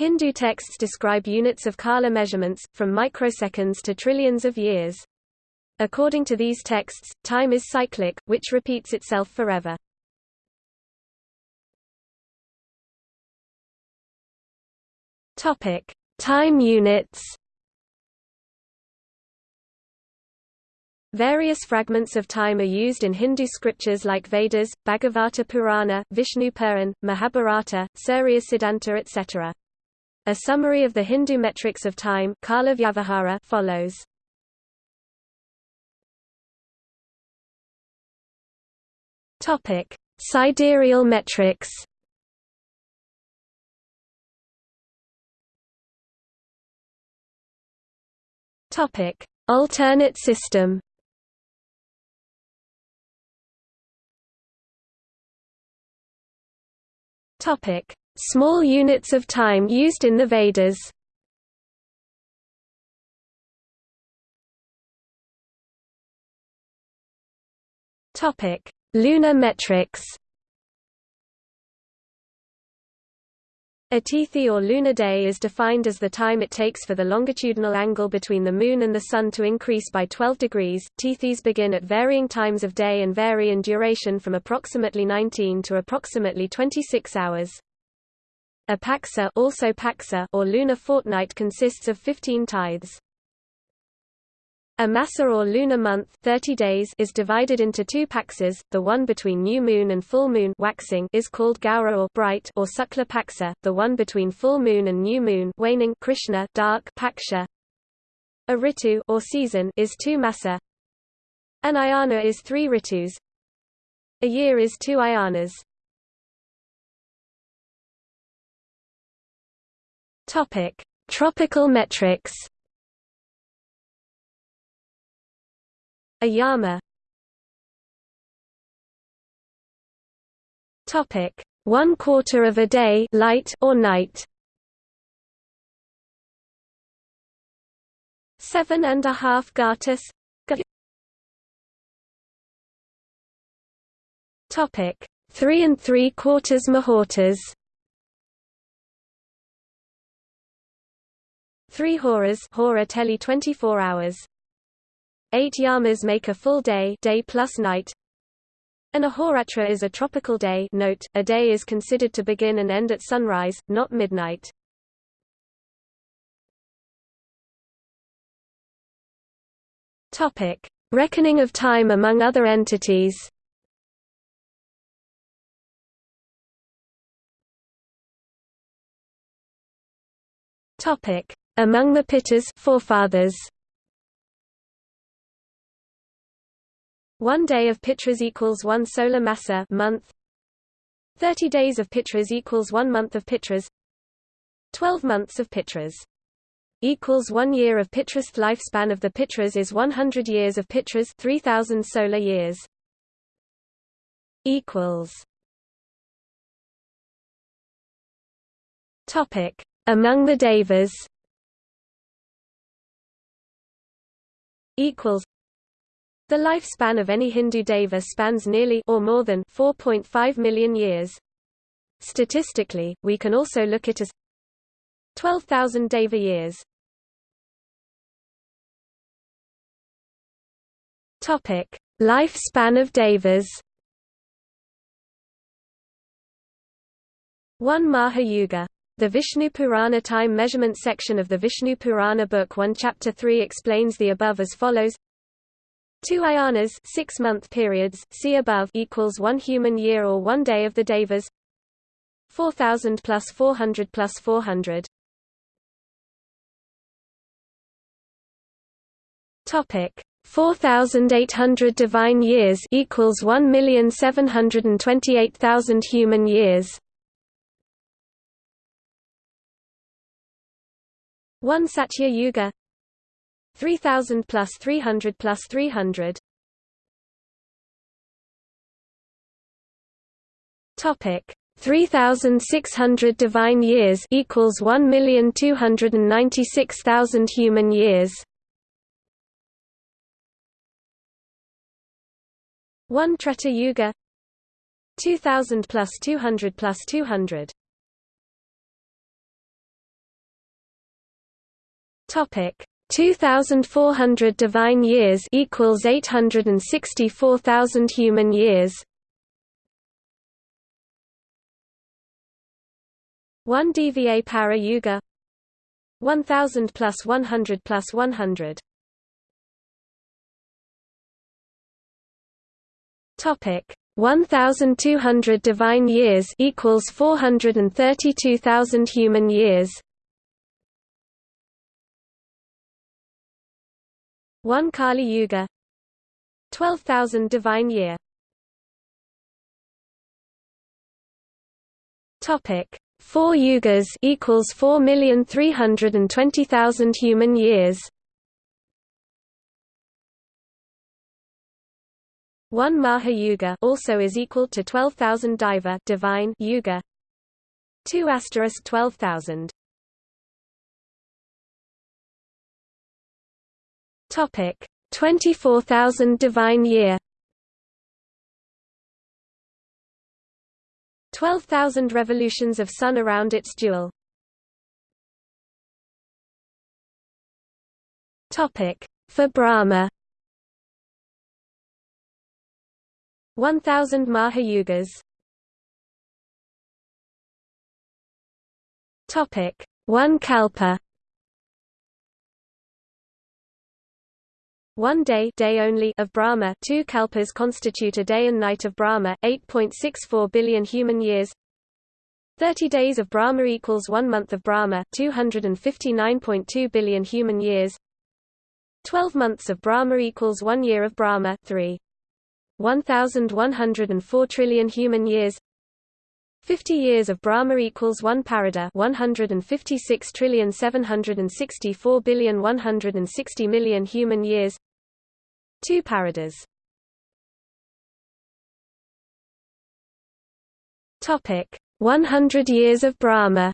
Hindu texts describe units of kala measurements, from microseconds to trillions of years. According to these texts, time is cyclic, which repeats itself forever. Topic: Time units. Various fragments of time are used in Hindu scriptures like Vedas, Bhagavata Purana, Vishnu Puran, Mahabharata, Surya Siddhanta etc. A summary of the Hindu metrics of time follows. Topic: Sidereal metrics. Topic: Alternate system. Topic: Small units of time used in the Vedas. Topic: Lunar metrics. A tithi or lunar day is defined as the time it takes for the longitudinal angle between the Moon and the Sun to increase by 12 degrees. Tithis begin at varying times of day and vary in duration from approximately 19 to approximately 26 hours. A paksa, also paksa or lunar fortnight consists of 15 tithis. A masa or lunar month 30 days is divided into two paksas, the one between new moon and full moon waxing is called Gaura or bright or Sukla paksa, the one between full moon and new moon waning Krishna dark paksha. A ritu or season is two masa. An ayana is three ritus. A year is two ayanas. Topic: Tropical metrics. Ayama. Topic: One quarter of a day, light or night. Seven and a half gartas. Topic: Three and three quarters muhurtas. Three horas, hora teli 24 hours. Eight yamas make a full day day plus night. An ahoratra is a tropical day note, a day is considered to begin and end at sunrise, not midnight. Topic. Reckoning of time among other entities Topic. Among the Pitras forefathers One day of Pitras equals one solar masa month. Thirty days of Pitras equals one month of Pitras. Twelve months of Pitras equals one year of Pitras. Lifespan of the Pitras is 100 years of Pitras 3000 solar years. Equals. Topic. Among the Devas Equals the lifespan of any Hindu deva spans nearly or more than 4.5 million years. Statistically, we can also look at as 12,000 deva years. Topic: Lifespan of devas. One Mahayuga. The Vishnu Purana time measurement section of the Vishnu Purana Book 1 Chapter 3 explains the above as follows. Two ayanas six-month periods, see above equals one human year or one day of the Devas. 4000 plus 400 plus 400 Topic. 4800 divine years equals 1,728,000 human years 1 Satya Yuga. 3000 plus 300 plus 300 Topic. 3600 divine years equals 1,296,000 human years. 1 Treta Yuga. 2000 plus 200 plus 200 Topic. 2400 divine years equals 864,000 human years. 1 Dvapara yuga. 1000 plus 100 plus 100 topic. 1200 divine years equals 432,000 human years 1 Kali Yuga. 12,000 divine year. Topic. 4 yugas equals 4,320,000 human years. 1 Maha Yuga also is equal to 12,000 Deva divine Yuga. 2 asterisk 12,000 Topic. 24,000 divine year. 12,000 revolutions of sun around its jewel. Topic. For Brahma. 1000 Mahayugas Topic. 1 Kalpa One day, day only of Brahma, two kalpas constitute a day and night of Brahma, 8.64 billion human years. 30 days of Brahma equals one month of Brahma, 259.2 billion human years. 12 months of Brahma equals one year of Brahma, 3. 1104 trillion human years 50 years of Brahma equals 1 parardha 156 trillion 764 billion 160 million human years 2 parardhas Topic. 100 years of Brahma.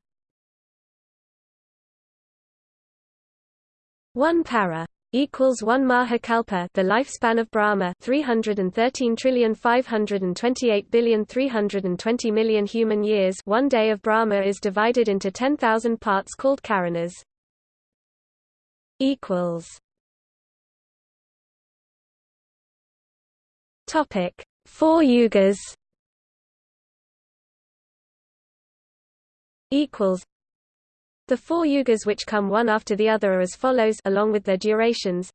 1 para equals 1 Mahakalpa the lifespan of Brahma 313 trillion 528 billion 320 million human years. One day of Brahma is divided into 10,000 parts called charanas. Equals topic 4 yugas equals the four yugas which come one after the other are as follows along with their durations.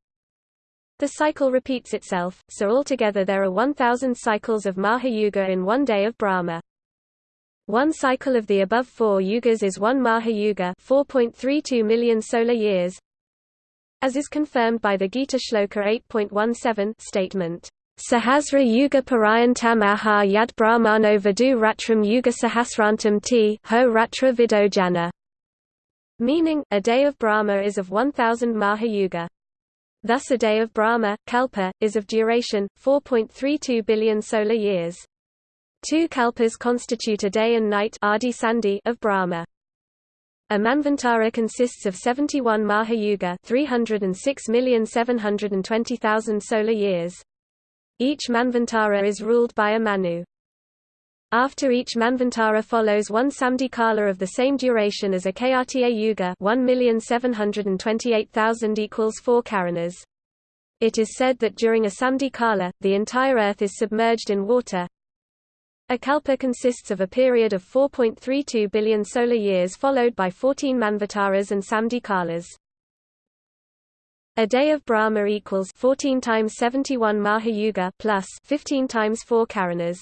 The cycle repeats itself, so altogether there are 1,000 cycles of Mahayuga in one day of Brahma. One cycle of the above four yugas is one Mahayuga 4.32 million solar years, as is confirmed by the Gita Shloka 8.17 statement. Sahasra Yuga Parayantam Aha Yad Brahmano Vadu Ratram Yuga Sahasrantam T Ho Ratra Vidojana meaning, a day of Brahma is of 1000 Mahayuga. Thus a day of Brahma, Kalpa, is of duration, 4.32 billion solar years. Two kalpas constitute a day and night of Brahma. A Manvantara consists of 71 Mahayuga 306,720,000 solar years. Each Manvantara is ruled by a Manu. After each Manvantara follows one Samdhi Kala of the same duration as a Kayatiya Yuga 1,728,000 equals 4 Charanas. It is said that during a Samdhi Kala, the entire earth is submerged in water. A kalpa consists of a period of 4.32 billion solar years followed by 14 Manvantaras and Samdhi Kalas. A day of Brahma equals 14 times 71 Mahayuga plus 15 times 4 Charanas.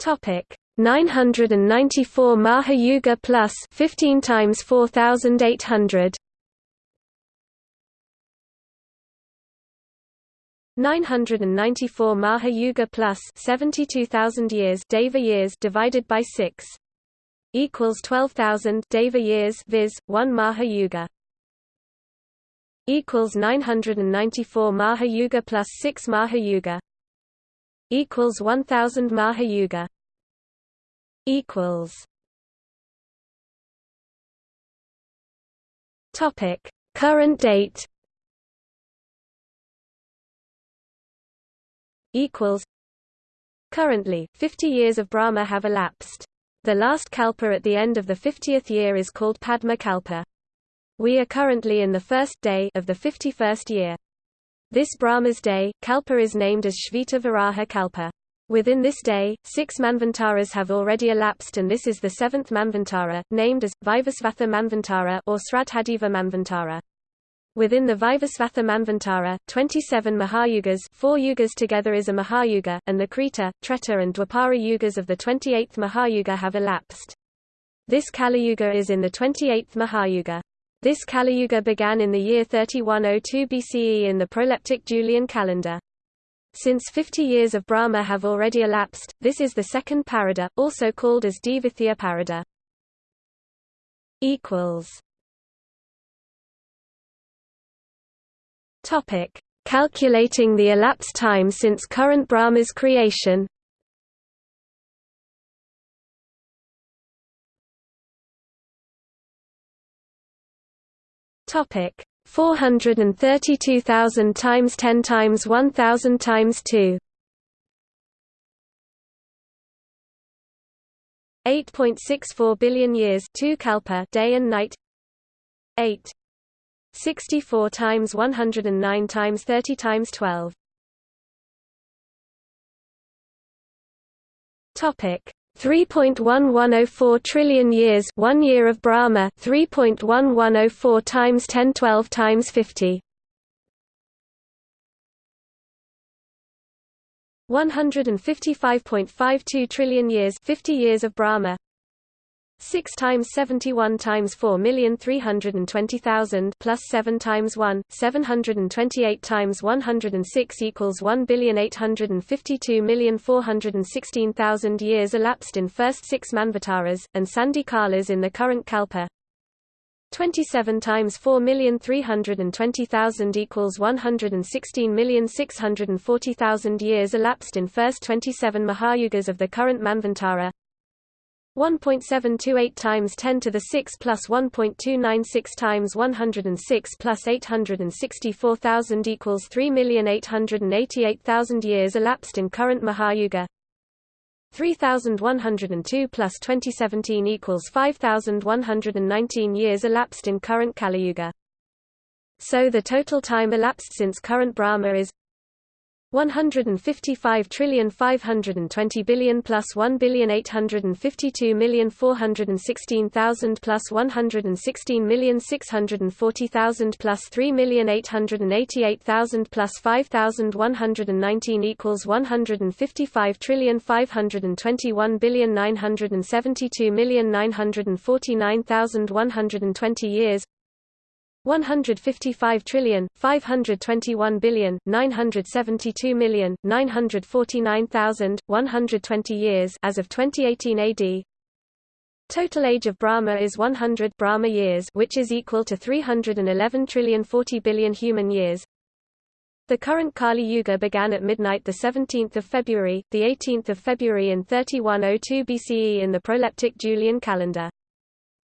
Topic 994 Maha Yuga plus 15 times 4800 994 Mahayuga plus 72000 years Deva years divided by 6 equals 12000 Deva years viz 1 Maha Yuga. Equals 994 Maha Yuga plus 6 Maha Yuga. Equals 1000 Mahayuga equals. Topic. Current date. Equals. Currently 50 years of brahma have elapsed The last kalpa at the end of the 50th year is called Padma kalpa. We are currently in the first day of the 51st year. This Brahma's day, kalpa is named as Shveta Varaha kalpa. Within this day, six Manvantaras have already elapsed and this is the seventh Manvantara, named as, Vivasvatha Manvantara or Sraddhadeva Manvantara. Within the Vivasvatha Manvantara, 27 Mahayugas four yugas together is a Mahayuga, and the Krita, Treta and Dwapara yugas of the 28th Mahayuga have elapsed. This Kali-yuga is in the 28th Mahayuga. This Kali-yuga began in the year 3102 BCE in the proleptic Julian calendar. Since 50 years of Brahma have already elapsed, this is the second parardha, also called as Dvitiya parardha. Topic: Calculating the elapsed time since current Brahma's creation. Topic: 432,000 times 10 times 1000 times 2. 8.64 billion years 2 kalpa day and night 8 64 times 109 times 30 times 12. Topic. 3.1104 trillion years 1 year of Brahma 3.1104 times 10 12 times 50 155.52 trillion years 50 years of Brahma 6 times 71 times 4 million 320,000 plus 7 times 1 728 times 106 equals 1 billion 852 million 416,000 years elapsed in first 6 manvantaras and sandhi kalas in the current kalpa. 27 times 4 million 320,000 equals 116 million 640,000 years elapsed in first 27 mahayugas of the current manvantara 1.728 times 10 to the 6 plus 1.296 times 106 plus 864,000 equals 3,888,000 years elapsed in current Mahayuga. 3102 plus 2017 equals 5119 years elapsed in current Kali Yuga. So the total time elapsed since current Brahma is 155 trillion 520 billion plus 1 billion 852 million 416,000 plus 116 million 640,000 plus 3 million 888,000 plus 5,119 equals 155 trillion 521 billion 972 million 949,120 years 155 trillion 521 billion 972 million 949,120 years as of 2018 AD Total age of Brahma is 100 Brahma years which is equal to 311 trillion 40 billion human years. The current Kali Yuga began at midnight the 17th of February the 18th of February in 3102 BCE in the proleptic Julian calendar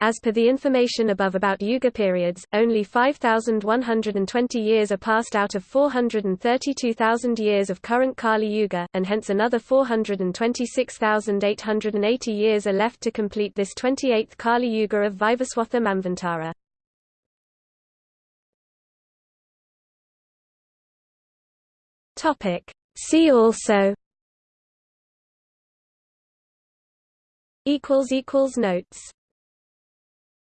as per the information above about Yuga periods, only 5,120 years are passed out of 432,000 years of current Kali Yuga, and hence another 426,880 years are left to complete this 28th Kali Yuga of Vivaswatha Manvantara. See also Notes